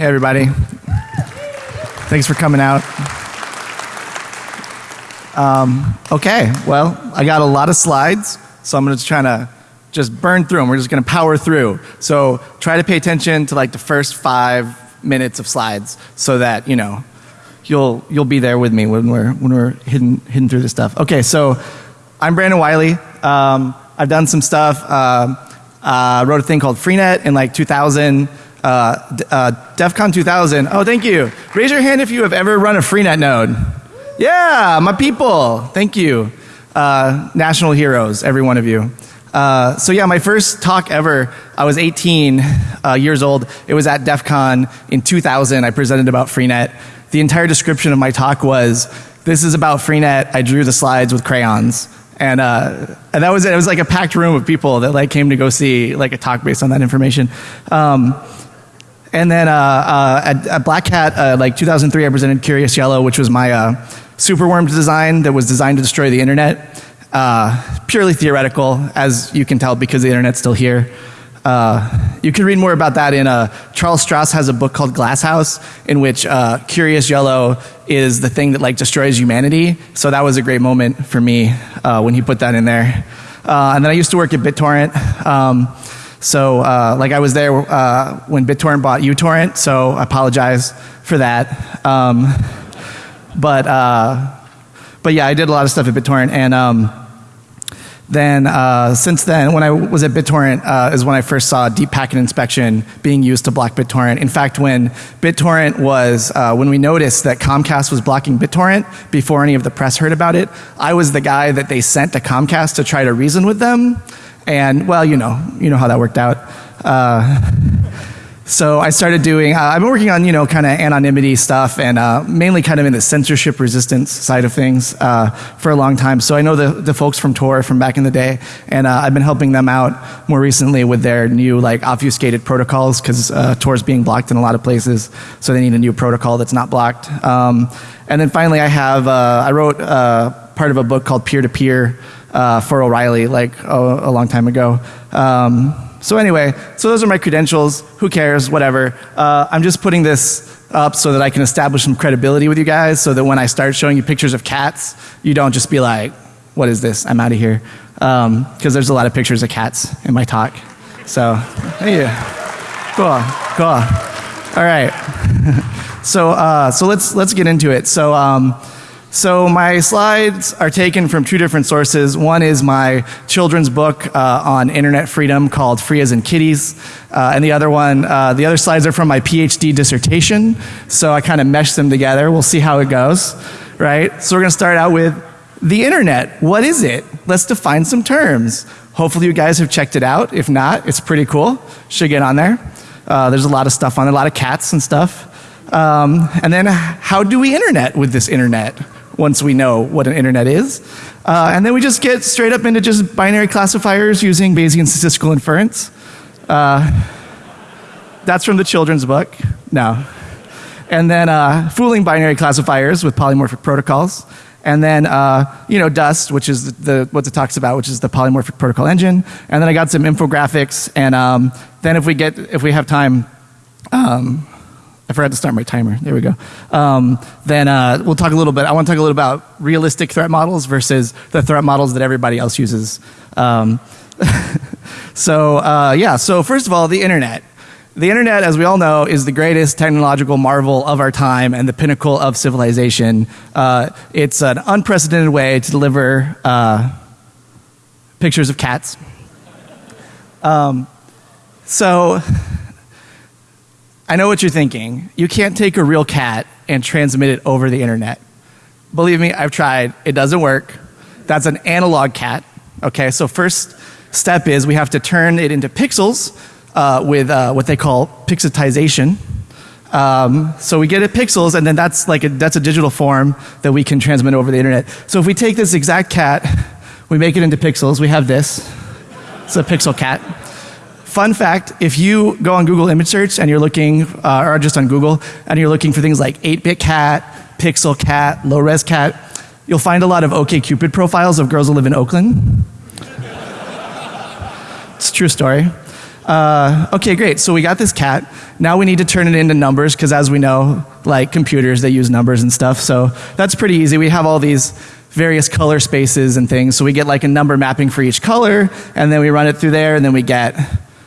Hey, everybody. Thanks for coming out. Um, okay, well, I got a lot of slides, so I'm just trying to just burn through them. We're just going to power through. So try to pay attention to like the first five minutes of slides, so that you know you'll you'll be there with me when we're when we're hidden hidden through this stuff. Okay, so I'm Brandon Wiley. Um, I've done some stuff. Uh, uh, wrote a thing called Freenet in like 2000. Uh, uh, DEF CON 2000. Oh, thank you. Raise your hand if you have ever run a Freenet node. Yeah, my people. Thank you. Uh, national heroes, every one of you. Uh, so yeah, my first talk ever, I was 18 uh, years old. It was at DEF CON in 2000. I presented about Freenet. The entire description of my talk was, this is about Freenet. I drew the slides with crayons. And, uh, and that was it. It was like a packed room of people that like came to go see like a talk based on that information. Um, and then uh, uh, at, at, Black Hat, uh, like 2003, I presented Curious Yellow, which was my uh, superworm design that was designed to destroy the internet. Uh, purely theoretical, as you can tell, because the internet's still here. Uh, you can read more about that in Charles Stross has a book called Glasshouse, in which Curious Yellow is the thing that like destroys humanity. So that was a great moment for me when he put that in there. and then I used to work at BitTorrent. Um, so, uh, like, I was there uh, when BitTorrent bought uTorrent, so I apologize for that. Um, but, uh, but yeah, I did a lot of stuff at BitTorrent, and um, then uh, since then, when I was at BitTorrent, uh, is when I first saw deep packet inspection being used to block BitTorrent. In fact, when BitTorrent was, uh, when we noticed that Comcast was blocking BitTorrent before any of the press heard about it, I was the guy that they sent to Comcast to try to reason with them and well, you know, you know how that worked out. Uh, so I started doing, uh, I've been working on, you know, kind of anonymity stuff and uh, mainly kind of in the censorship resistance side of things uh, for a long time. So I know the, the folks from Tor from back in the day, and uh, I've been helping them out more recently with their new like obfuscated protocols because uh, Tor is being blocked in a lot of places. So they need a new protocol that's not blocked. Um, and then finally I have, uh, I wrote part of a book called Peer to Peer uh, for O'Reilly like a, a long time ago. Um, so anyway, so those are my credentials. Who cares? Whatever. Uh, I'm just putting this up so that I can establish some credibility with you guys so that when I start showing you pictures of cats, you don't just be like, what is this? I'm out of here. Because um, there's a lot of pictures of cats in my talk. So, yeah. Cool. Cool. All right. so, uh, so let's, let's get into it. So, um, so my slides are taken from two different sources. One is my children's book uh, on internet freedom called Free as in Kitties. Uh, and the other one, uh, the other slides are from my PhD dissertation. So I kind of meshed them together. We'll see how it goes, right? So we're going to start out with the internet. What is it? Let's define some terms. Hopefully you guys have checked it out. If not, it's pretty cool. Should get on there. Uh, there's a lot of stuff on there, a lot of cats and stuff. Um, and then how do we internet with this internet? Once we know what an internet is. Uh, and then we just get straight up into just binary classifiers using Bayesian statistical inference. Uh, that's from the children's book. No. And then uh, fooling binary classifiers with polymorphic protocols. And then, uh, you know, Dust, which is the, what it talks about, which is the polymorphic protocol engine. And then I got some infographics. And um, then if we get, if we have time, um, I forgot to start my timer. There we go. Um, then uh, we'll talk a little bit. I want to talk a little about realistic threat models versus the threat models that everybody else uses. Um, so uh, yeah. So first of all, the internet. The internet, as we all know, is the greatest technological marvel of our time and the pinnacle of civilization. Uh, it's an unprecedented way to deliver uh, pictures of cats. Um, so I know what you're thinking. You can't take a real cat and transmit it over the internet. Believe me, I've tried. It doesn't work. That's an analog cat. Okay, so first step is we have to turn it into pixels uh, with uh, what they call pixelization. Um, so we get it pixels, and then that's like a, that's a digital form that we can transmit over the internet. So if we take this exact cat, we make it into pixels. We have this. It's a pixel cat. Fun fact, if you go on Google image search and you're looking, uh, or just on Google, and you're looking for things like 8-bit cat, pixel cat, low-res cat, you'll find a lot of OkCupid profiles of girls who live in Oakland. it's a true story. uh, okay, great. So we got this cat. Now we need to turn it into numbers because, as we know, like computers, they use numbers and stuff. So that's pretty easy. We have all these various color spaces and things. So we get like a number mapping for each color, and then we run it through there, and then we get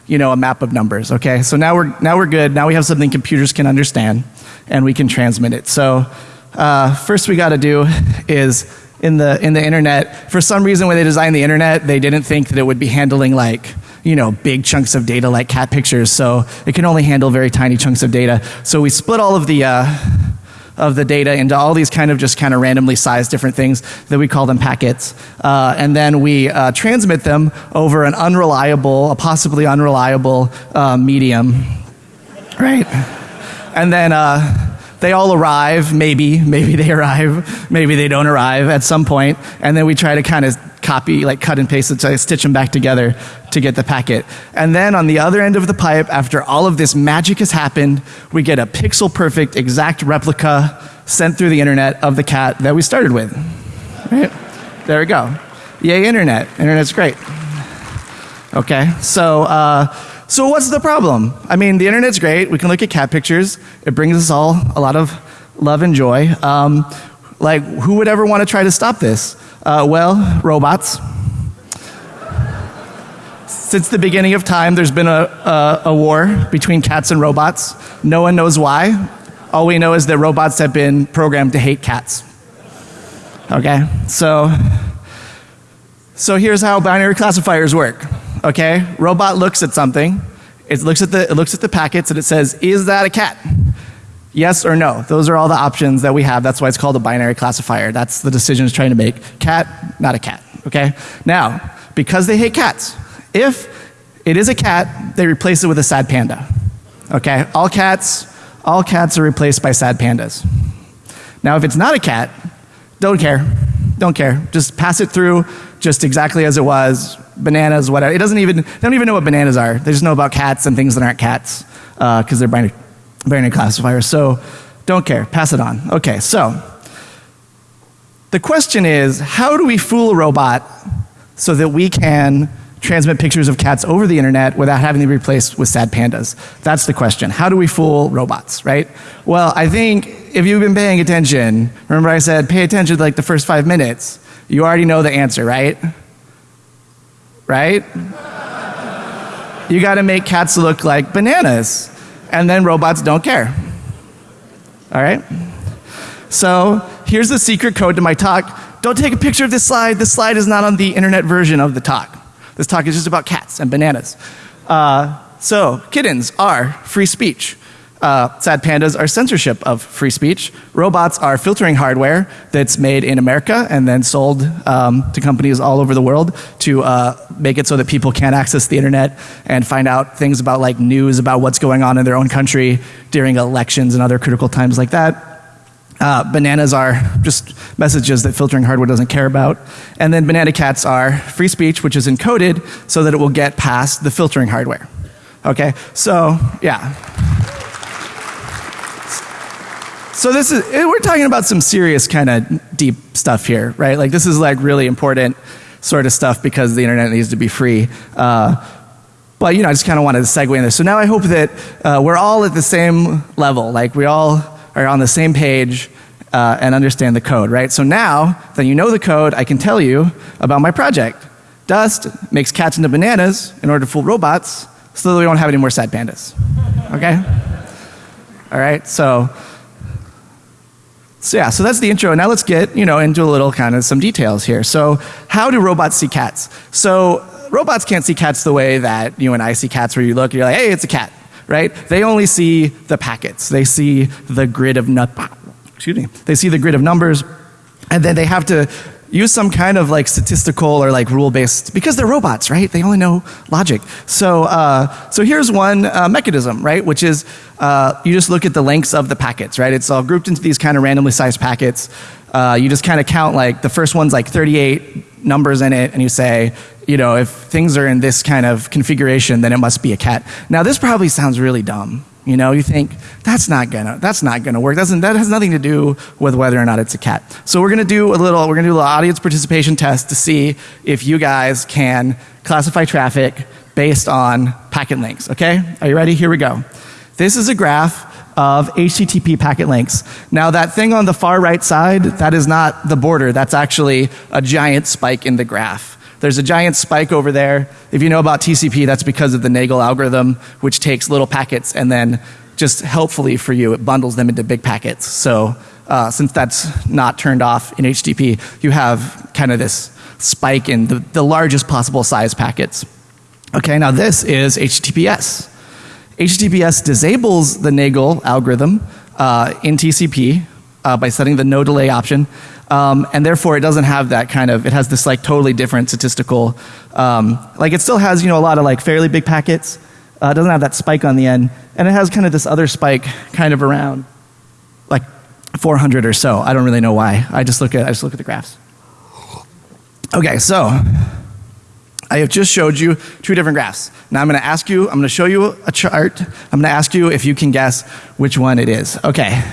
you know a map of numbers. Okay, so now we're now we're good. Now we have something computers can understand, and we can transmit it. So uh, first we got to do is in the in the internet. For some reason, when they designed the internet, they didn't think that it would be handling like you know big chunks of data like cat pictures. So it can only handle very tiny chunks of data. So we split all of the uh, of the data into all these kind of just kind of randomly sized different things that we call them packets. Uh, and then we uh, transmit them over an unreliable, a possibly unreliable uh, medium. Right? And then uh, they all arrive, maybe, maybe they arrive, maybe they don't arrive at some point, and then we try to kind of copy, like cut and paste it, I stitch them back together to get the packet. And then on the other end of the pipe, after all of this magic has happened, we get a pixel perfect, exact replica sent through the internet of the cat that we started with. Right? There we go. Yay, internet. Internet's great. Okay, so uh, so what's the problem? I mean, the internet's great. We can look at cat pictures. It brings us all a lot of love and joy. Um, like, who would ever want to try to stop this? Uh, well, robots. Since the beginning of time, there's been a, a, a war between cats and robots. No one knows why. All we know is that robots have been programmed to hate cats. Okay? So, so here's how binary classifiers work okay? Robot looks at something, it looks at the, it looks at the packets and it says, is that a cat? Yes or no. Those are all the options that we have. That's why it's called a binary classifier. That's the decision it's trying to make. Cat, not a cat. Okay? Now, because they hate cats, if it is a cat, they replace it with a sad panda. Okay? All cats, all cats are replaced by sad pandas. Now, if it's not a cat, don't care. Don't care. Just pass it through just exactly as it was bananas, whatever. It doesn't even, they don't even know what bananas are. They just know about cats and things that aren't cats because uh, they're binary, binary classifiers. So don't care, pass it on. Okay, so the question is how do we fool a robot so that we can transmit pictures of cats over the internet without having to be replaced with sad pandas? That's the question. How do we fool robots, right? Well, I think if you've been paying attention, remember I said pay attention to like the first five minutes, you already know the answer, right? right? you got to make cats look like bananas, and then robots don't care. All right? So here's the secret code to my talk. Don't take a picture of this slide. This slide is not on the internet version of the talk. This talk is just about cats and bananas. Uh, so, kittens are free speech. Uh, sad pandas are censorship of free speech. Robots are filtering hardware that's made in America and then sold um, to companies all over the world to uh, make it so that people can't access the internet and find out things about like news about what's going on in their own country during elections and other critical times like that. Uh, bananas are just messages that filtering hardware doesn't care about. And then banana cats are free speech, which is encoded so that it will get past the filtering hardware. Okay, so yeah. So this is eh, we're talking about some serious kind of deep stuff here, right? Like this is like really important sort of stuff because the internet needs to be free. Uh, but you know, I just kind of wanted to segue in this. So now I hope that uh, we're all at the same level, like we all are on the same page uh, and understand the code, right? So now that you know the code, I can tell you about my project. Dust makes cats into bananas in order to fool robots, so that we don't have any more sad pandas. Okay? All right. So. So yeah, so that's the intro. Now let's get, you know, into a little kind of some details here. So how do robots see cats? So robots can't see cats the way that you and I see cats where you look and you're like, hey, it's a cat, right? They only see the packets. They see the grid of nut, excuse me, they see the grid of numbers and then they have to use some kind of like statistical or like rule based because they're robots right? They only know logic. So uh, so here's one uh, mechanism right? Which is uh, you just look at the lengths of the packets right? It's all grouped into these kind of randomly sized packets. Uh, you just kind of count like the first one's like 38 numbers in it and you say you know if things are in this kind of configuration then it must be a cat. Now this probably sounds really dumb you know, you think that's not gonna that's not gonna work. Doesn't that has nothing to do with whether or not it's a cat. So we're gonna do a little we're gonna do a little audience participation test to see if you guys can classify traffic based on packet lengths, okay? Are you ready? Here we go. This is a graph of HTTP packet lengths. Now that thing on the far right side, that is not the border, that's actually a giant spike in the graph. There's a giant spike over there. If you know about TCP, that's because of the Nagle algorithm, which takes little packets and then just helpfully for you, it bundles them into big packets. So uh, since that's not turned off in HTTP, you have kind of this spike in the, the largest possible size packets. Okay, now this is HTTPS. HTTPS disables the Nagle algorithm uh, in TCP uh, by setting the no delay option. Um, and therefore it doesn't have that kind of, it has this like totally different statistical, um, like it still has you know a lot of like fairly big packets, uh, it doesn't have that spike on the end, and it has kind of this other spike kind of around like 400 or so. I don't really know why. I just look at, I just look at the graphs. Okay, so I have just showed you two different graphs. Now I'm going to ask you, I'm going to show you a chart. I'm going to ask you if you can guess which one it is. Okay.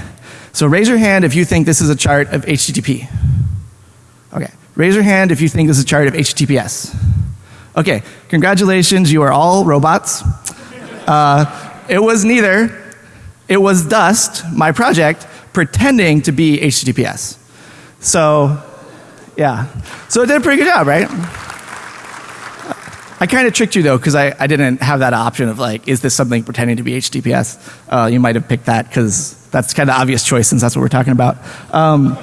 So raise your hand if you think this is a chart of HTTP. Okay. Raise your hand if you think this is a chart of HTTPS. Okay. Congratulations, you are all robots. Uh, it was neither. It was Dust, my project, pretending to be HTTPS. So, yeah. So it did a pretty good job, right? I kind of tricked you though because I, I didn't have that option of like, is this something pretending to be HTTPS? Uh, you might have picked that because that's kind of obvious choice since that's what we're talking about. Um,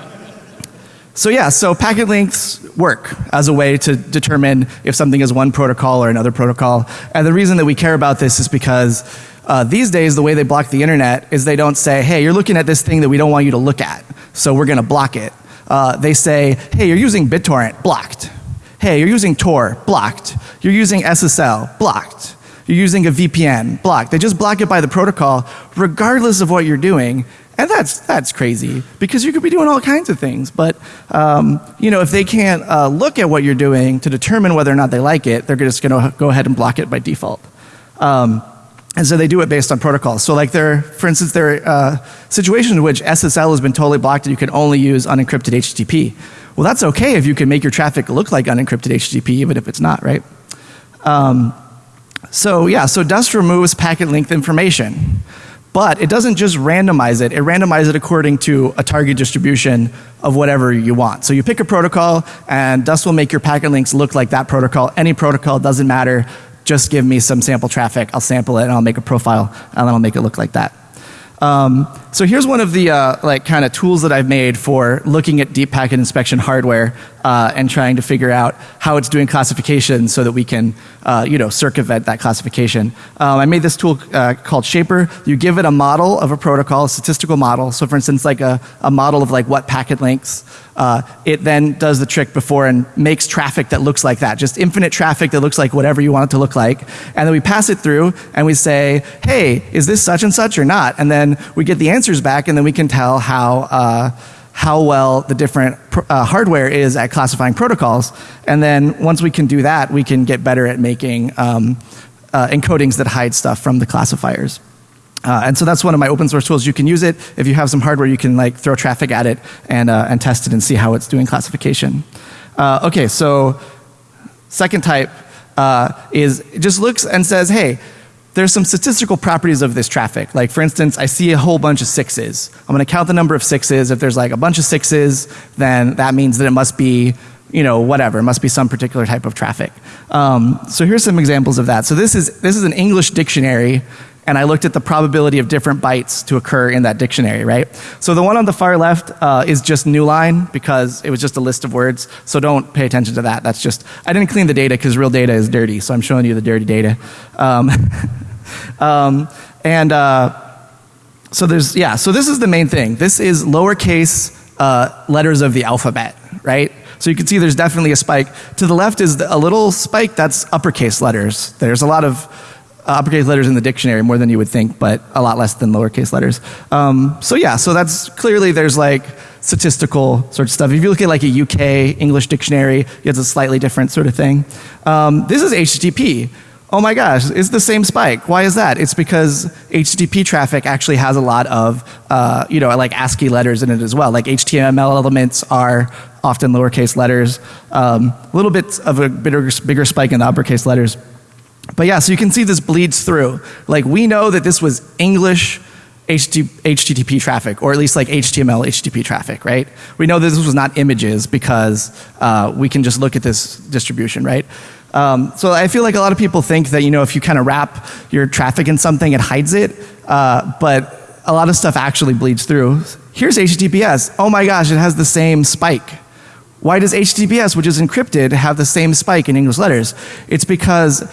so yeah, so packet lengths work as a way to determine if something is one protocol or another protocol. And the reason that we care about this is because uh, these days the way they block the internet is they don't say, hey, you're looking at this thing that we don't want you to look at, so we're going to block it. Uh, they say, hey, you're using BitTorrent, blocked. Hey, you're using Tor, blocked. You're using SSL, blocked. You're using a VPN, block. They just block it by the protocol regardless of what you're doing. And that's, that's crazy because you could be doing all kinds of things. But, um, you know, if they can't uh, look at what you're doing to determine whether or not they like it, they're just going to go ahead and block it by default. Um, and so they do it based on protocols. So like there, for instance, there are uh, situations in which SSL has been totally blocked and you can only use unencrypted HTTP. Well, that's okay if you can make your traffic look like unencrypted HTTP, even if it's not, right? Um, so yeah, so Dust removes packet length information. But it doesn't just randomize it, it randomizes it according to a target distribution of whatever you want. So you pick a protocol and Dust will make your packet lengths look like that protocol. Any protocol doesn't matter, just give me some sample traffic, I'll sample it and I'll make a profile and then I'll make it look like that. Um, so here's one of the uh, like kind of tools that I've made for looking at deep packet inspection hardware uh, and trying to figure out how it's doing classification so that we can uh, you know circumvent that classification. Um, I made this tool uh, called Shaper. You give it a model of a protocol, a statistical model. So for instance, like a, a model of like what packet lengths. Uh, it then does the trick before and makes traffic that looks like that, just infinite traffic that looks like whatever you want it to look like. And then we pass it through and we say, hey, is this such and such or not? And then we get the back and then we can tell how uh, how well the different uh, hardware is at classifying protocols. And then once we can do that, we can get better at making um, uh, encodings that hide stuff from the classifiers. Uh, and so that's one of my open source tools. You can use it if you have some hardware. You can like throw traffic at it and uh, and test it and see how it's doing classification. Uh, okay, so second type uh, is it just looks and says, hey, there's some statistical properties of this traffic. Like for instance, I see a whole bunch of sixes. I'm going to count the number of sixes. If there's like a bunch of sixes, then that means that it must be you know, whatever. It must be some particular type of traffic. Um, so here's some examples of that. So this is this is an English dictionary, and I looked at the probability of different bytes to occur in that dictionary, right? So the one on the far left uh, is just new line because it was just a list of words. So don't pay attention to that. That's just I didn't clean the data because real data is dirty. So I'm showing you the dirty data. Um, Um, and uh, so there's, yeah, so this is the main thing. This is lowercase uh, letters of the alphabet, right? So you can see there's definitely a spike. To the left is a little spike that's uppercase letters. There's a lot of uppercase letters in the dictionary, more than you would think, but a lot less than lowercase letters. Um, so yeah, so that's clearly there's like statistical sort of stuff. If you look at like a UK English dictionary, it's a slightly different sort of thing. Um, this is HTTP. Oh my gosh, it's the same spike. Why is that? It's because HTTP traffic actually has a lot of, uh, you know, like ASCII letters in it as well. Like HTML elements are often lowercase letters. Um, a little bit of a bigger, bigger spike in the uppercase letters. But yeah, so you can see this bleeds through. Like we know that this was English HTTP traffic, or at least like HTML HTTP traffic, right? We know that this was not images because uh, we can just look at this distribution, right? Um, so I feel like a lot of people think that you know if you kind of wrap your traffic in something, it hides it, uh, but a lot of stuff actually bleeds through. Here's HTTPS. Oh my gosh, it has the same spike. Why does HTTPS, which is encrypted, have the same spike in English letters? It's because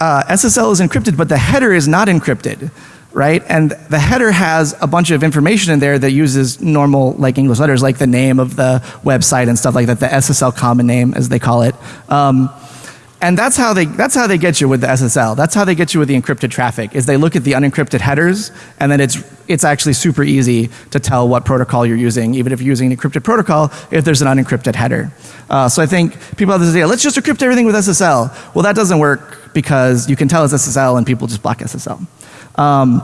uh, SSL is encrypted, but the header is not encrypted right? And the header has a bunch of information in there that uses normal like English letters, like the name of the website and stuff like that, the SSL common name as they call it. Um, and that's how they that's how they get you with the SSL. That's how they get you with the encrypted traffic. Is they look at the unencrypted headers, and then it's it's actually super easy to tell what protocol you're using, even if you're using an encrypted protocol, if there's an unencrypted header. Uh, so I think people have this idea, let's just encrypt everything with SSL. Well, that doesn't work because you can tell it's SSL and people just block SSL. Um,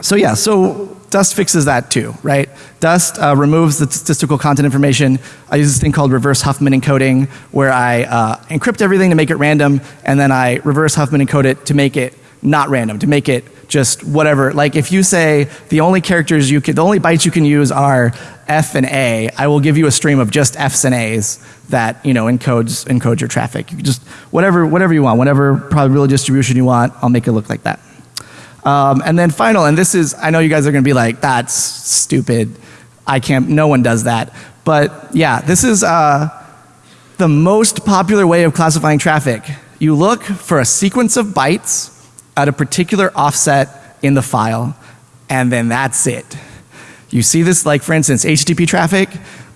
so yeah, so Dust fixes that too, right? Dust uh, removes the statistical content information. I use this thing called reverse Huffman encoding where I uh, encrypt everything to make it random and then I reverse Huffman encode it to make it not random, to make it just whatever. Like if you say the only characters you can, the only bytes you can use are F and A, I will give you a stream of just Fs and As that, you know, encodes, encodes your traffic. You just, whatever, whatever you want, whatever probability distribution you want, I'll make it look like that. Um, and then final, and this is, I know you guys are going to be like, that's stupid. I can't, no one does that. But yeah, this is uh, the most popular way of classifying traffic. You look for a sequence of bytes at a particular offset in the file, and then that's it. You see this, like for instance, HTTP traffic.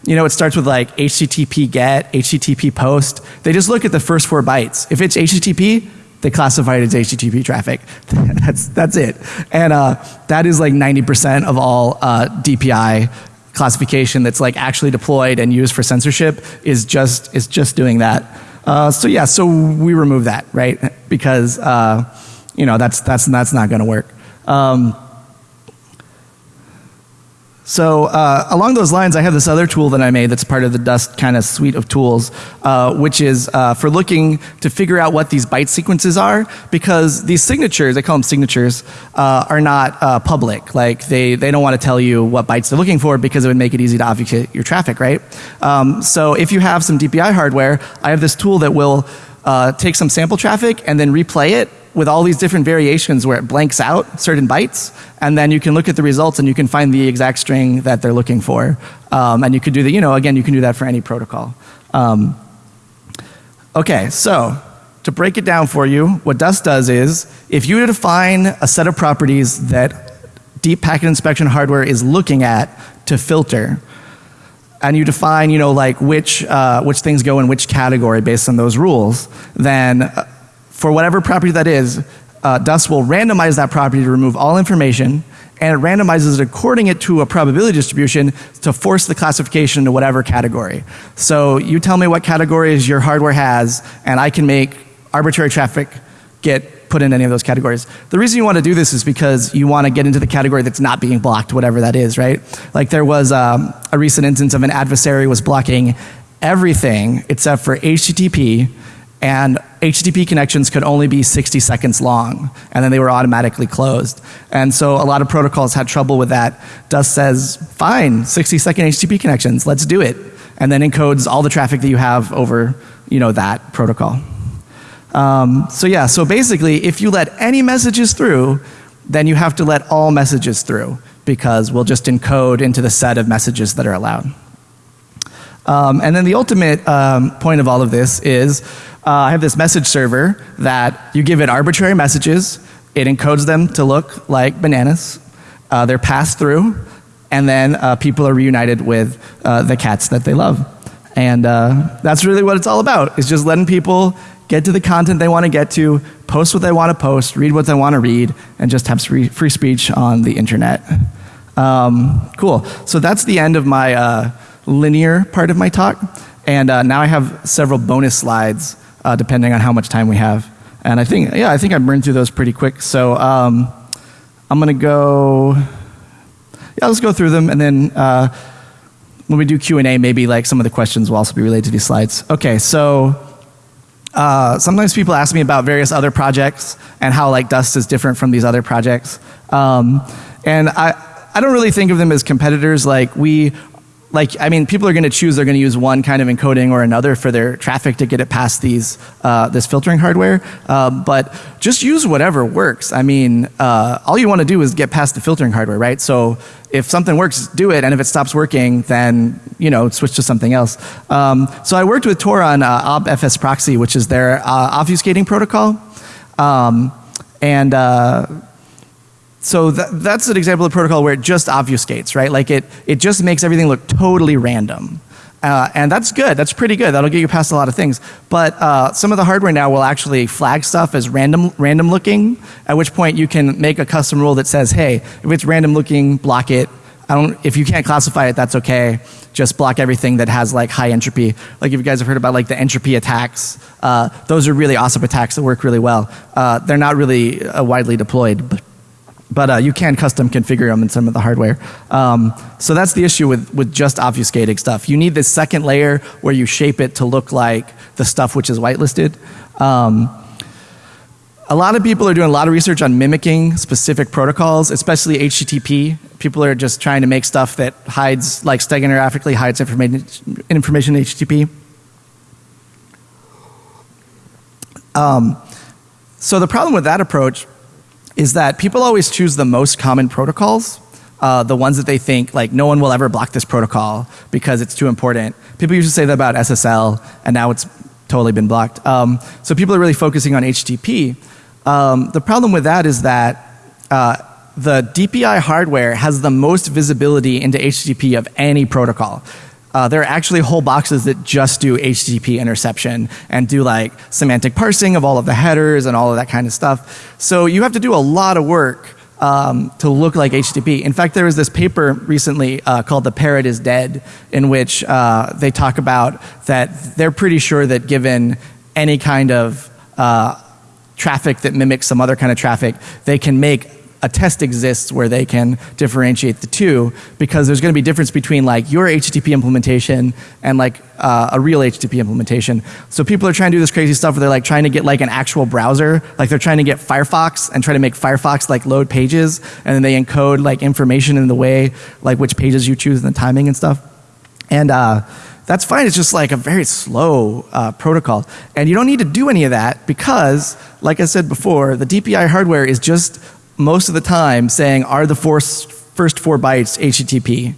You know, it starts with like HTTP get, HTTP post. They just look at the first four bytes. If it's HTTP, they classify it as HTTP traffic. that's, that's it. And uh, that is like 90% of all uh, DPI classification that's like actually deployed and used for censorship is just, is just doing that. Uh, so yeah, so we remove that, right? Because, uh, you know, that's, that's, that's not going to work. Um, so uh, along those lines, I have this other tool that I made that's part of the Dust kind of suite of tools, uh, which is uh, for looking to figure out what these byte sequences are, because these signatures, I call them signatures, uh, are not uh, public. Like they, they don't want to tell you what bytes they're looking for because it would make it easy to obfuscate your traffic, right? Um, so if you have some DPI hardware, I have this tool that will uh, take some sample traffic and then replay it with all these different variations where it blanks out certain bytes, and then you can look at the results and you can find the exact string that they're looking for. Um, and you could do the, you know, again, you can do that for any protocol. Um, okay, so to break it down for you, what Dust does is, if you define a set of properties that deep packet inspection hardware is looking at to filter, and you define, you know, like which, uh, which things go in which category based on those rules, then uh, for whatever property that is, uh, Dust will randomize that property to remove all information and it randomizes it according it to a probability distribution to force the classification into whatever category. So you tell me what categories your hardware has and I can make arbitrary traffic get put in any of those categories. The reason you want to do this is because you want to get into the category that's not being blocked, whatever that is, right? Like there was um, a recent instance of an adversary was blocking everything except for HTTP and HTTP connections could only be 60 seconds long and then they were automatically closed. And so a lot of protocols had trouble with that. Dust says, fine, 60 second HTTP connections, let's do it. And then encodes all the traffic that you have over, you know, that protocol. Um, so yeah, so basically if you let any messages through, then you have to let all messages through because we'll just encode into the set of messages that are allowed. Um, and then the ultimate um, point of all of this is uh, I have this message server that you give it arbitrary messages, it encodes them to look like bananas, uh, they're passed through, and then uh, people are reunited with uh, the cats that they love. And uh, that's really what it's all about, is just letting people get to the content they want to get to, post what they want to post, read what they want to read, and just have free, speech on the internet. Um, cool. So that's the end of my uh, linear part of my talk. And now I have several bonus slides uh, depending on how much time we have. And I think, yeah, I think I burned through those pretty quick. So um, I'm going to go, yeah, let's go through them. And then uh, when we do Q&A, maybe like some of the questions will also be related to these slides. Okay, so uh, sometimes people ask me about various other projects and how like Dust is different from these other projects. Um, and I, I don't really think of them as competitors. Like we like I mean, people are going to choose they're going to use one kind of encoding or another for their traffic to get it past these uh, this filtering hardware. Um, but just use whatever works. I mean, uh, all you want to do is get past the filtering hardware, right? So if something works, do it, and if it stops working, then you know switch to something else. Um, so I worked with Tor on uh, OBFS proxy, which is their uh, obfuscating protocol, um, and uh, so th that's an example of protocol where it just obfuscates, right? Like it, it just makes everything look totally random. Uh, and that's good. That's pretty good. That'll get you past a lot of things. But uh, some of the hardware now will actually flag stuff as random, random looking. At which point you can make a custom rule that says, "Hey, if it's random looking, block it. I don't. If you can't classify it, that's okay. Just block everything that has like high entropy. Like if you guys have heard about like the entropy attacks, uh, those are really awesome attacks that work really well. Uh, they're not really uh, widely deployed, but but uh, you can custom configure them in some of the hardware. Um, so that's the issue with, with just obfuscating stuff. You need this second layer where you shape it to look like the stuff which is whitelisted. Um, a lot of people are doing a lot of research on mimicking specific protocols, especially HTTP. People are just trying to make stuff that hides, like steganographically hides information, information in HTTP. Um, so the problem with that approach is that people always choose the most common protocols, uh, the ones that they think like no one will ever block this protocol because it's too important. People used to say that about SSL, and now it's totally been blocked. Um, so people are really focusing on HTTP. Um, the problem with that is that uh, the DPI hardware has the most visibility into HTTP of any protocol. Uh, there are actually whole boxes that just do HTTP interception and do like semantic parsing of all of the headers and all of that kind of stuff. So you have to do a lot of work um, to look like HTTP. In fact, there was this paper recently uh, called "The Parrot is Dead," in which uh, they talk about that they're pretty sure that given any kind of uh, traffic that mimics some other kind of traffic, they can make a test exists where they can differentiate the two because there's going to be difference between like your HTTP implementation and like uh, a real HTTP implementation. So people are trying to do this crazy stuff where they're like trying to get like an actual browser, like they're trying to get Firefox and try to make Firefox like load pages and then they encode like information in the way like which pages you choose and the timing and stuff. And uh, that's fine. It's just like a very slow uh, protocol. And you don't need to do any of that because, like I said before, the DPI hardware is just most of the time saying are the first, first four bytes HTTP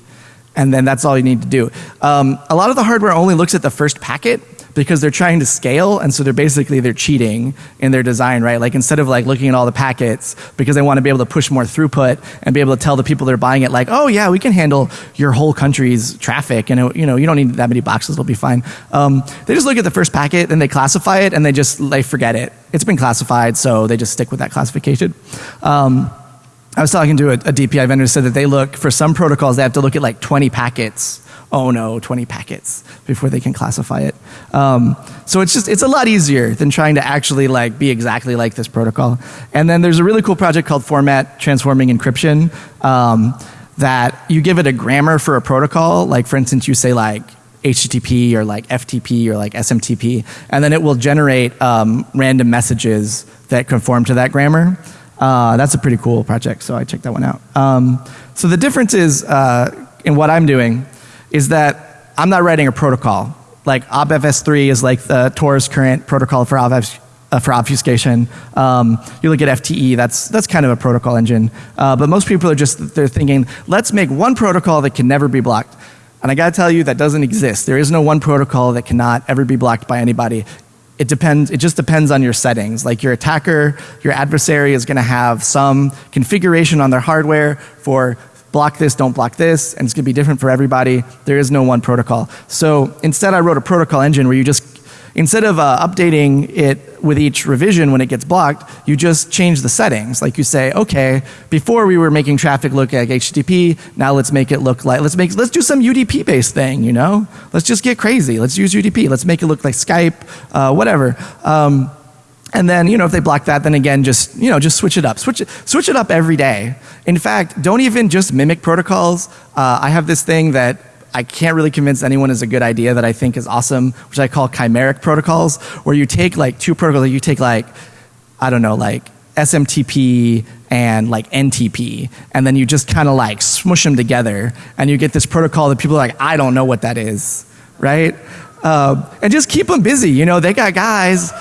and then that's all you need to do. Um, a lot of the hardware only looks at the first packet because they're trying to scale and so they're basically they're cheating in their design right? Like instead of like looking at all the packets because they want to be able to push more throughput and be able to tell the people that are buying it like oh yeah we can handle your whole country's traffic and you know you don't need that many boxes it'll be fine. Um, they just look at the first packet and they classify it and they just they forget it. It's been classified so they just stick with that classification. Um, I was talking to a, a DPI vendor said that they look for some protocols they have to look at like 20 packets oh no, 20 packets before they can classify it. Um, so it's just, it's a lot easier than trying to actually like be exactly like this protocol. And then there's a really cool project called Format Transforming Encryption um, that you give it a grammar for a protocol. Like for instance, you say like HTTP or like FTP or like SMTP, and then it will generate um, random messages that conform to that grammar. Uh, that's a pretty cool project, so I checked that one out. Um, so the difference is uh, in what I'm doing is that I'm not writing a protocol. Like OBFS3 is like the Tor's current protocol for, obfus uh, for obfuscation. Um, you look at FTE, that's, that's kind of a protocol engine. Uh, but most people are just, they're thinking, let's make one protocol that can never be blocked. And I gotta tell you, that doesn't exist. There is no one protocol that cannot ever be blocked by anybody. It depends, it just depends on your settings. Like your attacker, your adversary is gonna have some configuration on their hardware for block this, don't block this, and it's going to be different for everybody. There is no one protocol. So instead I wrote a protocol engine where you just, instead of uh, updating it with each revision when it gets blocked, you just change the settings. Like you say, okay, before we were making traffic look like HTTP, now let's make it look like, let's make, let's do some UDP based thing, you know? Let's just get crazy. Let's use UDP. Let's make it look like Skype, uh, whatever. Um, and then, you know, if they block that, then again, just, you know, just switch it up. Switch it, switch it up every day. In fact, don't even just mimic protocols. Uh, I have this thing that I can't really convince anyone is a good idea that I think is awesome, which I call chimeric protocols, where you take like two protocols, you take like, I don't know, like SMTP and like NTP, and then you just kind of like smush them together, and you get this protocol that people are like, I don't know what that is, right? Uh, and just keep them busy. You know, they got guys,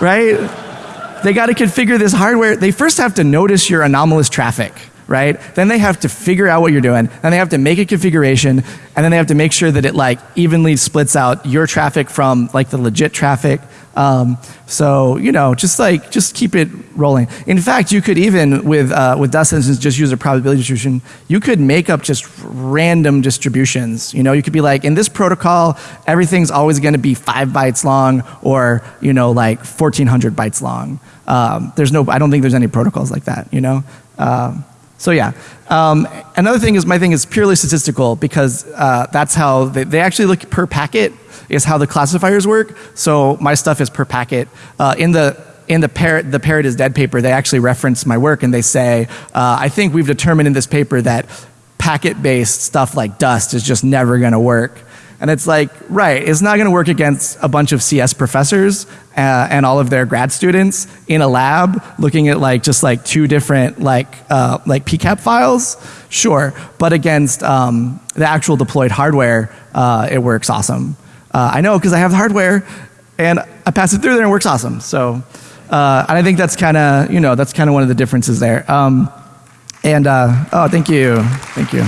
right? They got to configure this hardware. They first have to notice your anomalous traffic right? Then they have to figure out what you're doing. Then they have to make a configuration, and then they have to make sure that it like evenly splits out your traffic from like the legit traffic. Um, so you know, just like just keep it rolling. In fact, you could even with uh, with Dust Engines just use a probability distribution. You could make up just random distributions. You know, you could be like in this protocol, everything's always going to be five bytes long, or you know, like 1400 bytes long. Um, there's no, I don't think there's any protocols like that. You know. Um, so yeah. Um, another thing is my thing is purely statistical because uh, that's how they, they, actually look per packet is how the classifiers work. So my stuff is per packet. Uh, in the in the parrot the parrot is dead paper, they actually reference my work and they say, uh, I think we've determined in this paper that packet based stuff like dust is just never going to work. And it's like, right, it's not going to work against a bunch of CS professors uh, and all of their grad students in a lab looking at like just like two different like uh, like PCAP files. Sure, but against um, the actual deployed hardware, uh, it works awesome. Uh, I know because I have the hardware and I pass it through there and it works awesome. So, uh, and I think that's kind of you know that's kind of one of the differences there. Um, and uh, oh, thank you, thank you.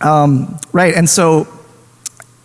Um, right, and so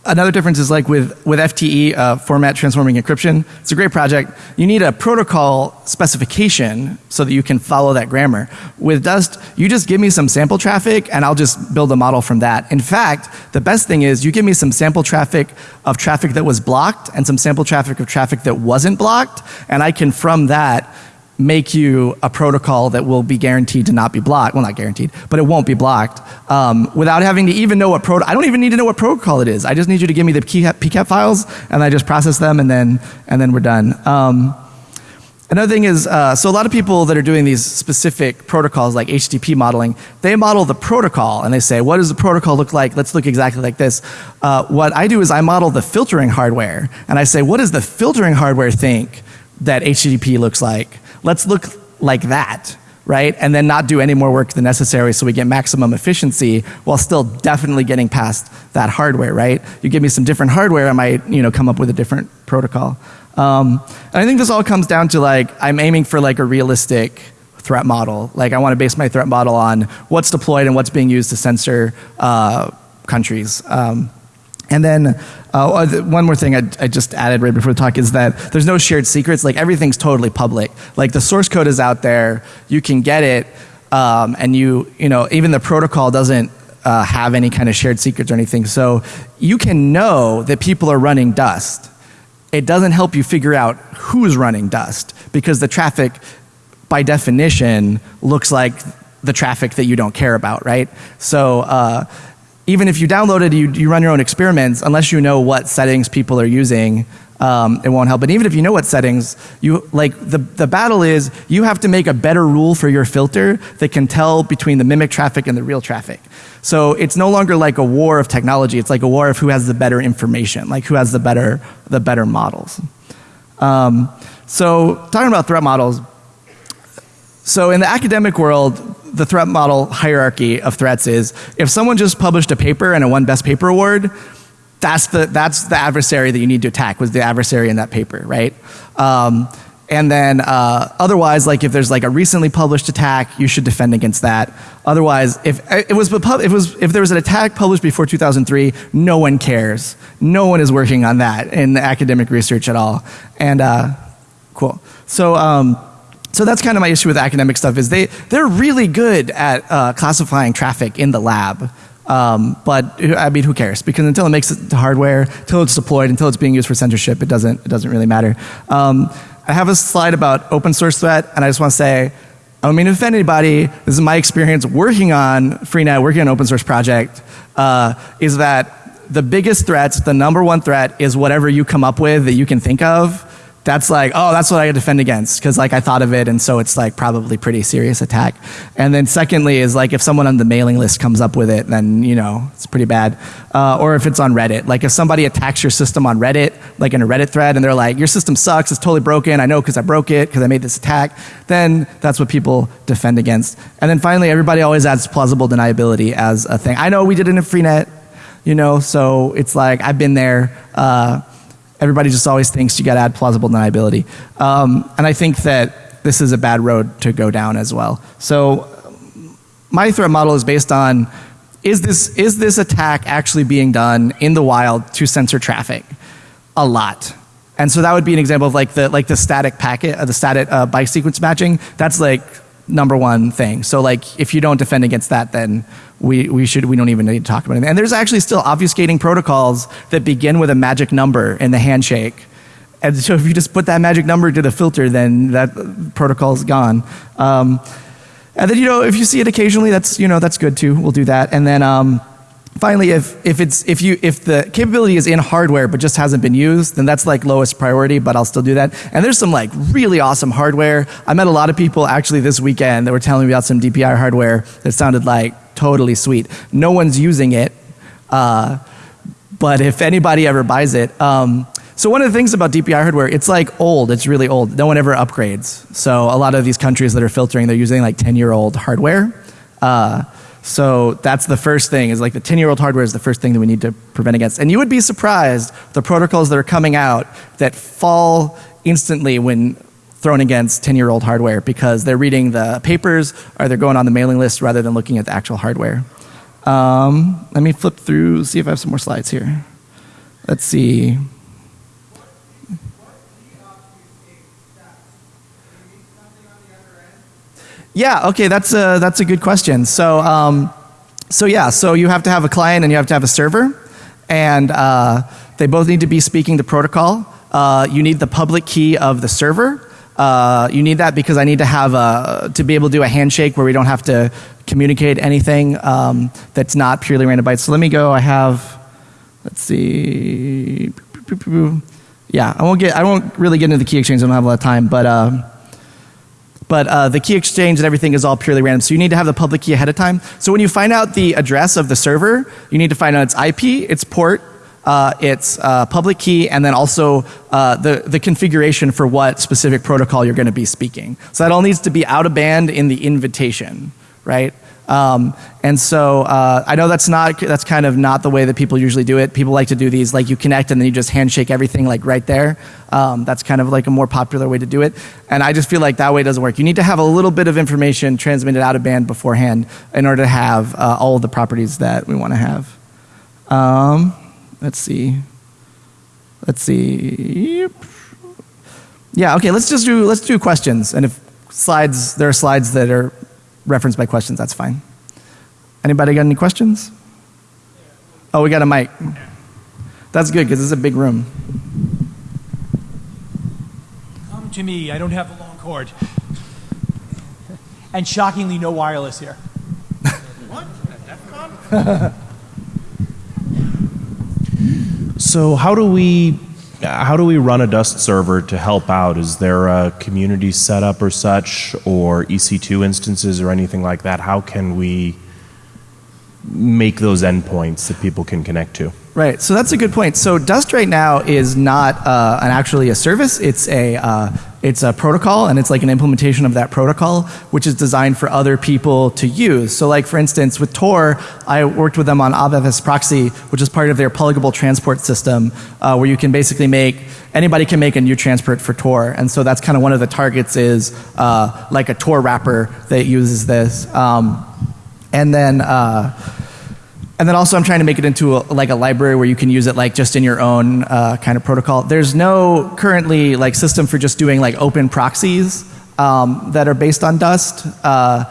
another difference is like with, with FTE, uh, format transforming encryption. It's a great project. You need a protocol specification so that you can follow that grammar. With Dust, you just give me some sample traffic and I'll just build a model from that. In fact, the best thing is you give me some sample traffic of traffic that was blocked and some sample traffic of traffic that wasn't blocked, and I can from that make you a protocol that will be guaranteed to not be blocked. Well, not guaranteed, but it won't be blocked um, without having to even know what pro. I don't even need to know what protocol it is. I just need you to give me the PCAP files, and I just process them, and then and then we're done. Um, another thing is, uh, so a lot of people that are doing these specific protocols like HTTP modeling, they model the protocol and they say, what does the protocol look like? Let's look exactly like this. Uh, what I do is I model the filtering hardware, and I say, what does the filtering hardware think that HTTP looks like? Let's look like that, right? And then not do any more work than necessary so we get maximum efficiency while still definitely getting past that hardware, right? You give me some different hardware, I might, you know, come up with a different protocol. Um, and I think this all comes down to like, I'm aiming for like a realistic threat model. Like I want to base my threat model on what's deployed and what's being used to censor uh, countries. Um, and then uh, one more thing I, I, just added right before the talk is that there's no shared secrets. Like everything's totally public. Like the source code is out there. You can get it, um, and you you know even the protocol doesn't uh, have any kind of shared secrets or anything. So you can know that people are running Dust. It doesn't help you figure out who's running Dust because the traffic, by definition, looks like the traffic that you don't care about, right? So. Uh, even if you download it, you, you run your own experiments, unless you know what settings people are using, um, it won't help. But even if you know what settings, you like the the battle is you have to make a better rule for your filter that can tell between the mimic traffic and the real traffic. So it's no longer like a war of technology. It's like a war of who has the better information, like who has the better the better models. Um, so talking about threat models. So in the academic world, the threat model hierarchy of threats is if someone just published a paper and it won best paper award, that's the, that's the adversary that you need to attack was the adversary in that paper, right? Um, and then uh, otherwise, like if there's like a recently published attack, you should defend against that. Otherwise, if it was, if it was if there was an attack published before 2003, no one cares. No one is working on that in academic research at all. And uh, cool. So. Um, so that's kind of my issue with academic stuff is they, they're really good at uh, classifying traffic in the lab. Um, but I mean, who cares? Because until it makes it to hardware, until it's deployed, until it's being used for censorship, it doesn't, it doesn't really matter. Um, I have a slide about open source threat, and I just want to say, I don't mean to offend anybody. This is my experience working on Freenet, working on an open source project, uh, is that the biggest threats, the number one threat, is whatever you come up with that you can think of that's like, oh, that's what I defend against because like I thought of it, and so it's like probably pretty serious attack. And then secondly is like if someone on the mailing list comes up with it, then you know it's pretty bad. Uh, or if it's on Reddit, like if somebody attacks your system on Reddit, like in a Reddit thread, and they're like, your system sucks, it's totally broken. I know because I broke it because I made this attack. Then that's what people defend against. And then finally, everybody always adds plausible deniability as a thing. I know we did it in Freenet, you know, so it's like I've been there. Uh, Everybody just always thinks you got to add plausible deniability. Um, and I think that this is a bad road to go down as well. So my threat model is based on is this, is this attack actually being done in the wild to censor traffic? A lot. And so that would be an example of like the, like the static packet, uh, the static uh, sequence matching. That's like number one thing. So like if you don't defend against that, then we, we should we don't even need to talk about it. And there's actually still obfuscating protocols that begin with a magic number in the handshake. And so if you just put that magic number to the filter, then that protocol is gone. Um, and then you know if you see it occasionally, that's you know that's good too. We'll do that. And then um, finally, if if it's if you if the capability is in hardware but just hasn't been used, then that's like lowest priority. But I'll still do that. And there's some like really awesome hardware. I met a lot of people actually this weekend that were telling me about some DPI hardware that sounded like totally sweet. No one's using it, uh, but if anybody ever buys it. Um, so one of the things about DPI hardware, it's like old, it's really old. No one ever upgrades. So a lot of these countries that are filtering, they're using like 10 year old hardware. Uh, so that's the first thing is like the 10 year old hardware is the first thing that we need to prevent against. And you would be surprised the protocols that are coming out that fall instantly when thrown against 10 year old hardware because they're reading the papers or they're going on the mailing list rather than looking at the actual hardware. Um, let me flip through, see if I have some more slides here. Let's see. Yeah, okay, that's a, that's a good question. So, um, so yeah, so you have to have a client and you have to have a server, and uh, they both need to be speaking the protocol. Uh, you need the public key of the server, uh, you need that because I need to have a, to be able to do a handshake where we don't have to communicate anything um, that's not purely random bytes. So let me go. I have, let's see. Yeah, I won't get. I won't really get into the key exchange. I don't have a lot of time, but. But uh, the key exchange and everything is all purely random. So you need to have the public key ahead of time. So when you find out the address of the server, you need to find out its IP, its port, uh, its uh, public key, and then also uh, the, the configuration for what specific protocol you're going to be speaking. So that all needs to be out of band in the invitation, right? Um, and so uh, I know that's not that's kind of not the way that people usually do it. People like to do these like you connect and then you just handshake everything like right there. Um, that's kind of like a more popular way to do it. And I just feel like that way doesn't work. You need to have a little bit of information transmitted out of band beforehand in order to have uh, all of the properties that we want to have. Um, let's see. Let's see. Yeah, okay, let's just do let's do questions. And if slides there are slides that are referenced by questions, that's fine. Anybody got any questions? Oh, we got a mic. That's good because it's a big room. Come to me. I don't have a long cord. And shockingly, no wireless here. what? So how do we how do we run a Dust server to help out? Is there a community setup or such, or EC2 instances or anything like that? How can we make those endpoints that people can connect to? Right. So that's a good point. So Dust right now is not uh, an actually a service. It's a uh, it's a protocol, and it's like an implementation of that protocol, which is designed for other people to use. So, like for instance, with Tor, I worked with them on obfsproxy, which is part of their pluggable transport system, uh, where you can basically make anybody can make a new transport for Tor, and so that's kind of one of the targets is uh, like a Tor wrapper that uses this, um, and then. Uh, and then also I'm trying to make it into a, like a library where you can use it like just in your own uh, kind of protocol. There's no currently like system for just doing like open proxies um, that are based on Dust. Uh,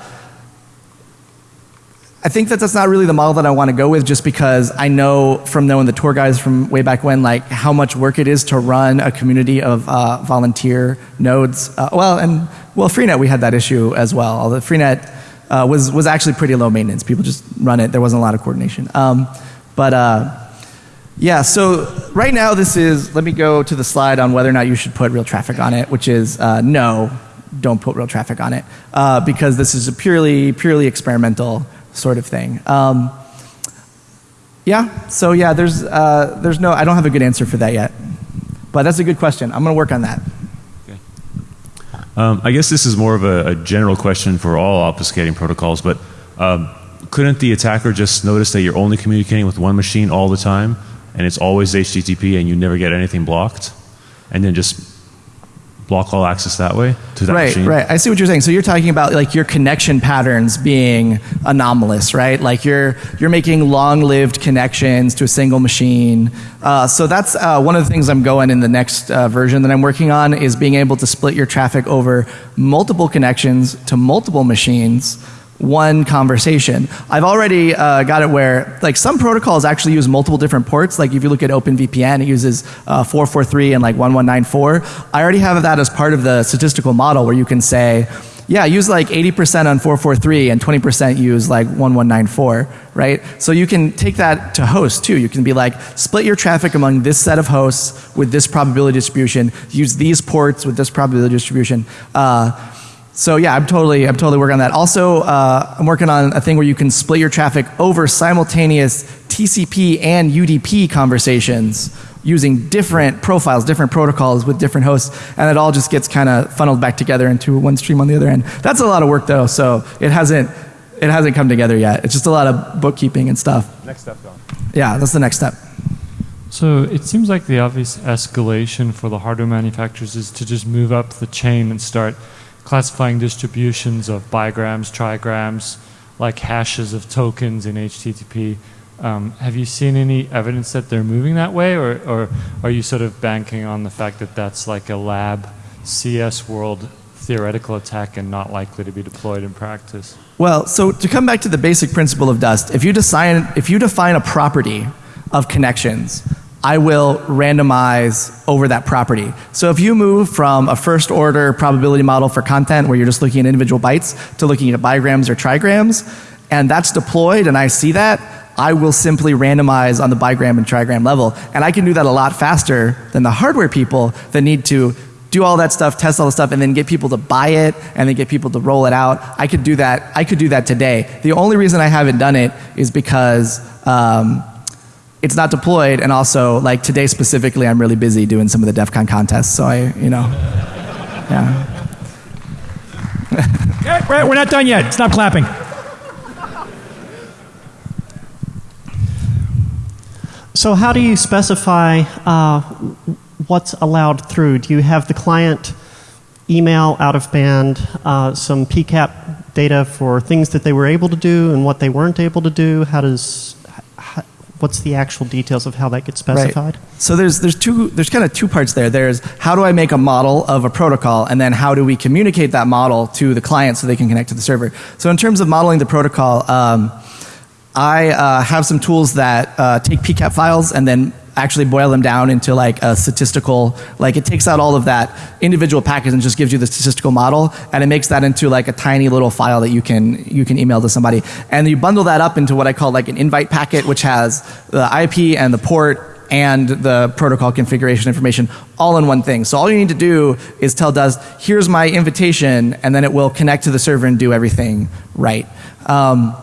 I think that that's not really the model that I want to go with just because I know from knowing the Tor guys from way back when like how much work it is to run a community of uh, volunteer nodes. Uh, well, and well, Freenet we had that issue as well. Although Freenet uh, was, was actually pretty low maintenance. People just run it. There wasn't a lot of coordination. Um, but, uh, Yeah, so right now this is, let me go to the slide on whether or not you should put real traffic on it, which is uh, no, don't put real traffic on it, uh, because this is a purely, purely experimental sort of thing. Um, yeah, so yeah, there's, uh, there's no, I don't have a good answer for that yet. But that's a good question. I'm going to work on that. Um, I guess this is more of a, a, general question for all obfuscating protocols, but um, couldn't the attacker just notice that you're only communicating with one machine all the time and it's always HTTP and you never get anything blocked? And then just block all access that way to that right, machine? Right, I see what you're saying. So you're talking about like your connection patterns being anomalous, right? Like you're you're making long-lived connections to a single machine. Uh, so that's uh, one of the things I'm going in the next uh, version that I'm working on is being able to split your traffic over multiple connections to multiple machines one conversation. I've already uh, got it where like some protocols actually use multiple different ports. Like if you look at OpenVPN, it uses uh, 443 and like 1194. I already have that as part of the statistical model where you can say, yeah, use like 80% on 443 and 20% use like 1194, right? So you can take that to hosts too. You can be like, split your traffic among this set of hosts with this probability distribution, use these ports with this probability distribution. Uh, so yeah, I'm totally, I'm totally working on that. Also, uh, I'm working on a thing where you can split your traffic over simultaneous TCP and UDP conversations using different profiles, different protocols with different hosts, and it all just gets kind of funneled back together into one stream on the other end. That's a lot of work though, so it hasn't, it hasn't come together yet. It's just a lot of bookkeeping and stuff. Next step, Don. Yeah, that's the next step. So it seems like the obvious escalation for the hardware manufacturers is to just move up the chain and start classifying distributions of bigrams, trigrams, like hashes of tokens in HTTP. Um, have you seen any evidence that they're moving that way, or, or are you sort of banking on the fact that that's like a lab CS world theoretical attack and not likely to be deployed in practice? Well, so to come back to the basic principle of Dust, if you, define, if you define a property of connections, I will randomize over that property. So if you move from a first order probability model for content where you're just looking at individual bytes to looking at bigrams or trigrams, and that's deployed and I see that, I will simply randomize on the bigram and trigram level. And I can do that a lot faster than the hardware people that need to do all that stuff, test all the stuff, and then get people to buy it and then get people to roll it out. I could do that. I could do that today. The only reason I haven't done it is because um, it's not deployed and also like today specifically I'm really busy doing some of the DEF CON contests so I you know yeah. Okay, right, we're not done yet. Stop clapping. So how do you specify uh, what's allowed through? Do you have the client email out of band uh, some PCAP data for things that they were able to do and what they weren't able to do? How does what's the actual details of how that gets specified? Right. So there's there's two there's kind of two parts there. There's how do I make a model of a protocol, and then how do we communicate that model to the client so they can connect to the server. So in terms of modeling the protocol, um, I uh, have some tools that uh, take PCAP files and then actually boil them down into like a statistical, like it takes out all of that individual package and just gives you the statistical model and it makes that into like a tiny little file that you can, you can email to somebody. And you bundle that up into what I call like an invite packet which has the IP and the port and the protocol configuration information all in one thing. So all you need to do is tell Dust, here's my invitation, and then it will connect to the server and do everything right. Um,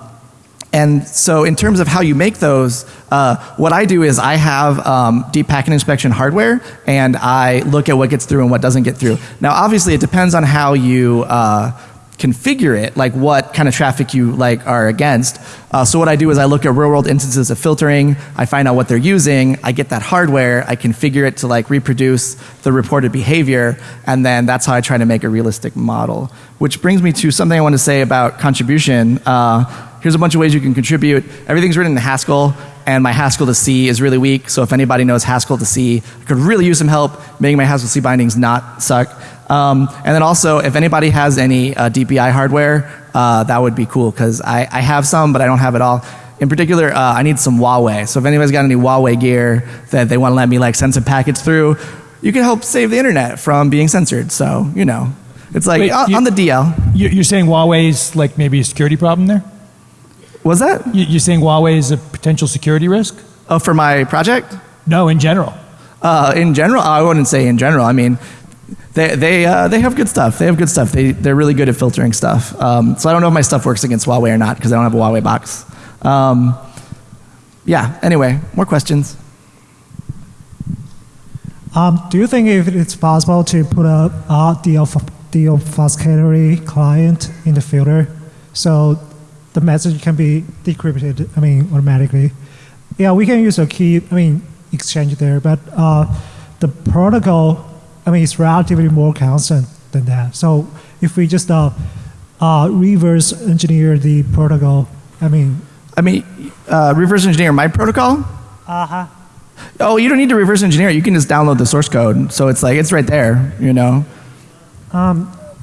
and so in terms of how you make those, uh, what I do is I have um, deep packet inspection hardware and I look at what gets through and what doesn't get through. Now obviously it depends on how you uh, configure it, like what kind of traffic you like are against. Uh, so what I do is I look at real world instances of filtering, I find out what they're using, I get that hardware, I configure it to like reproduce the reported behavior, and then that's how I try to make a realistic model. Which brings me to something I want to say about contribution. Uh, here's a bunch of ways you can contribute. Everything's written in Haskell, and my Haskell to C is really weak. So if anybody knows Haskell to C, I could really use some help making my Haskell C bindings not suck. Um, and then also, if anybody has any uh, DPI hardware, uh, that would be cool because I, I have some, but I don't have it all. In particular, uh, I need some Huawei. So if anybody's got any Huawei gear that they want to let me like send some packets through, you can help save the internet from being censored. So you know, it's like Wait, on, you- on the DL. You- you're saying Huawei's like maybe a security problem there Was that? You- you're saying Huawei is a potential security risk Oh, for my project? No, in general. Uh, in general, I wouldn't say in general. I mean, they they uh, they have good stuff. They have good stuff. They they're really good at filtering stuff. Um, so I don't know if my stuff works against Huawei or not because I don't have a Huawei box. Um, yeah. Anyway, more questions. Um, do you think if it's possible to put a uh, deof- deobfuscatory client in the filter so the message can be decrypted, I mean, automatically? Yeah, we can use a key, I mean, exchange there, but uh, the protocol, I mean, it's relatively more constant than that. So if we just uh, uh, reverse engineer the protocol, I mean, I mean, uh, reverse engineer my protocol. uh huh. Oh, you don't need to reverse engineer. it. You can just download the source code. So it's like it's right there. You know.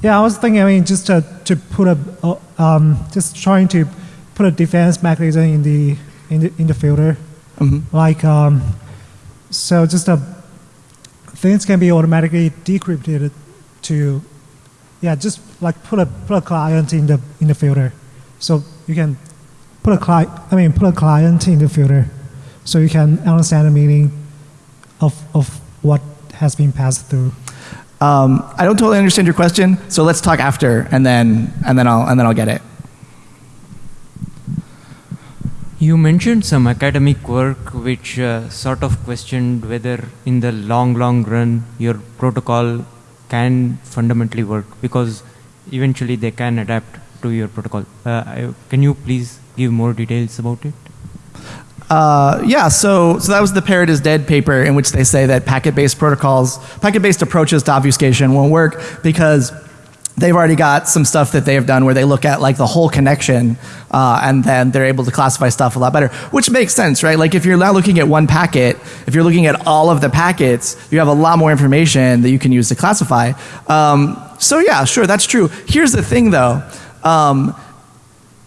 Yeah, I was thinking. I mean, just to, to put a, uh, um, just trying to put a defense mechanism in the in the in the filter, like um, so just a things can be automatically decrypted to, yeah, just like put a put a client in the in the filter, so you can put a client. I mean, put a client in the filter, so you can understand the meaning of of what has been passed through. Um, I don't totally understand your question. So let's talk after, and then and then I'll and then I'll get it. You mentioned some academic work which uh, sort of questioned whether, in the long, long run, your protocol can fundamentally work because eventually they can adapt to your protocol. Uh, can you please give more details about it? Uh, yeah, so so that was the Parrot is Dead paper in which they say that packet-based protocols, packet-based approaches to obfuscation won't work because they've already got some stuff that they have done where they look at like the whole connection uh, and then they're able to classify stuff a lot better, which makes sense, right? Like if you're not looking at one packet, if you're looking at all of the packets, you have a lot more information that you can use to classify. Um, so yeah, sure, that's true. Here's the thing though. Um,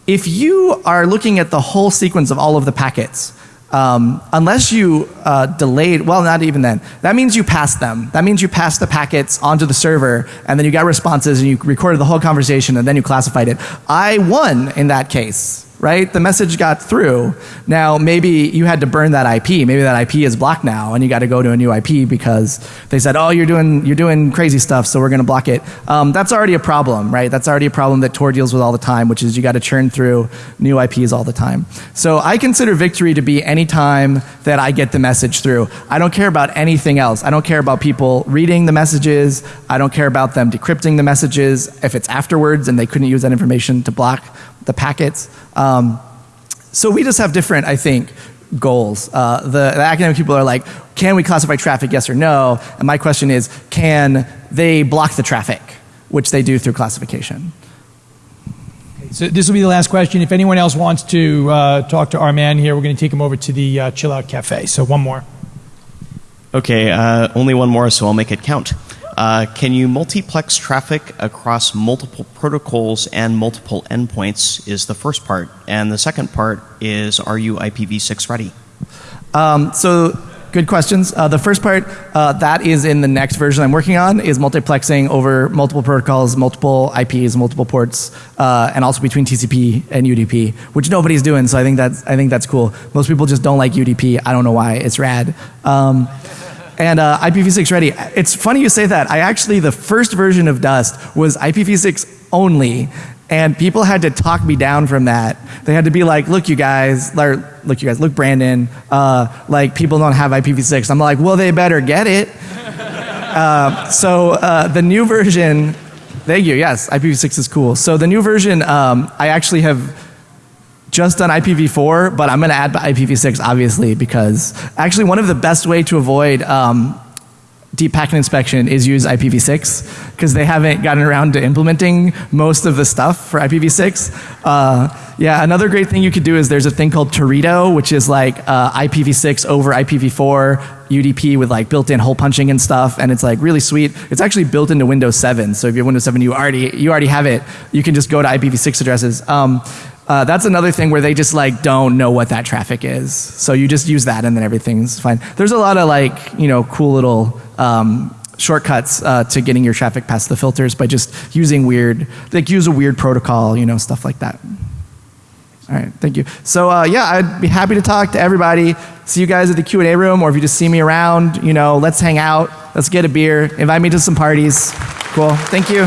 if you are looking at the whole sequence of all of the packets, um, unless you uh, delayed, well, not even then, that means you passed them. That means you passed the packets onto the server, and then you got responses, and you recorded the whole conversation, and then you classified it. I won in that case, right? The message got through. Now, maybe you had to burn that IP. Maybe that IP is blocked now, and you got to go to a new IP because they said, "Oh, you're doing you're doing crazy stuff, so we're going to block it." Um, that's already a problem, right? That's already a problem that Tor deals with all the time, which is you got to churn through new IPs all the time. So I consider victory to be any time that I get the message through. I don't care about anything else. I don't care about people reading the messages. I don't care about them decrypting the messages. If it's afterwards and they couldn't use that information to block the packets. Um, so we just have different, I think, goals. Uh, the, the academic people are like, can we classify traffic, yes or no? And my question is, can they block the traffic, which they do through classification? So this will be the last question. If anyone else wants to uh, talk to our man here, we're going to take him over to the uh, Chill Out Cafe. So one more. Okay, uh, only one more, so I'll make it count. Uh, can you multiplex traffic across multiple protocols and multiple endpoints? Is the first part, and the second part is, are you IPv6 ready? Um, so good questions. Uh, the first part, uh, that is in the next version I'm working on, is multiplexing over multiple protocols, multiple IPs, multiple ports, uh, and also between TCP and UDP, which nobody's doing. So I think that's I think that's cool. Most people just don't like UDP. I don't know why. It's rad. Um, and uh, IPv6 ready. It's funny you say that. I actually the first version of Dust was IPv6 only, and people had to talk me down from that. They had to be like, "Look, you guys, or, look, you guys, look, Brandon, uh, like people don't have IPv6." I'm like, "Well, they better get it." uh, so uh, the new version, thank you. Yes, IPv6 is cool. So the new version, um, I actually have just done IPv4, but I'm going to add IPv6 obviously because actually one of the best way to avoid um, deep packet inspection is use IPv6 because they haven't gotten around to implementing most of the stuff for IPv6. Uh, yeah, another great thing you could do is there's a thing called Teredo, which is like uh, IPv6 over IPv4 UDP with like built-in hole punching and stuff, and it's like really sweet. It's actually built into Windows 7, so if you have Windows 7, you already you already have it. You can just go to IPv6 addresses. Um, uh, that's another thing where they just like don't know what that traffic is. So you just use that and then everything's fine. There's a lot of like, you know, cool little um, shortcuts uh, to getting your traffic past the filters by just using weird, like use a weird protocol, you know, stuff like that. All right, thank you. So uh, yeah, I'd be happy to talk to everybody. See you guys at the Q and A room, or if you just see me around, you know, let's hang out, let's get a beer, invite me to some parties. Cool. Thank you.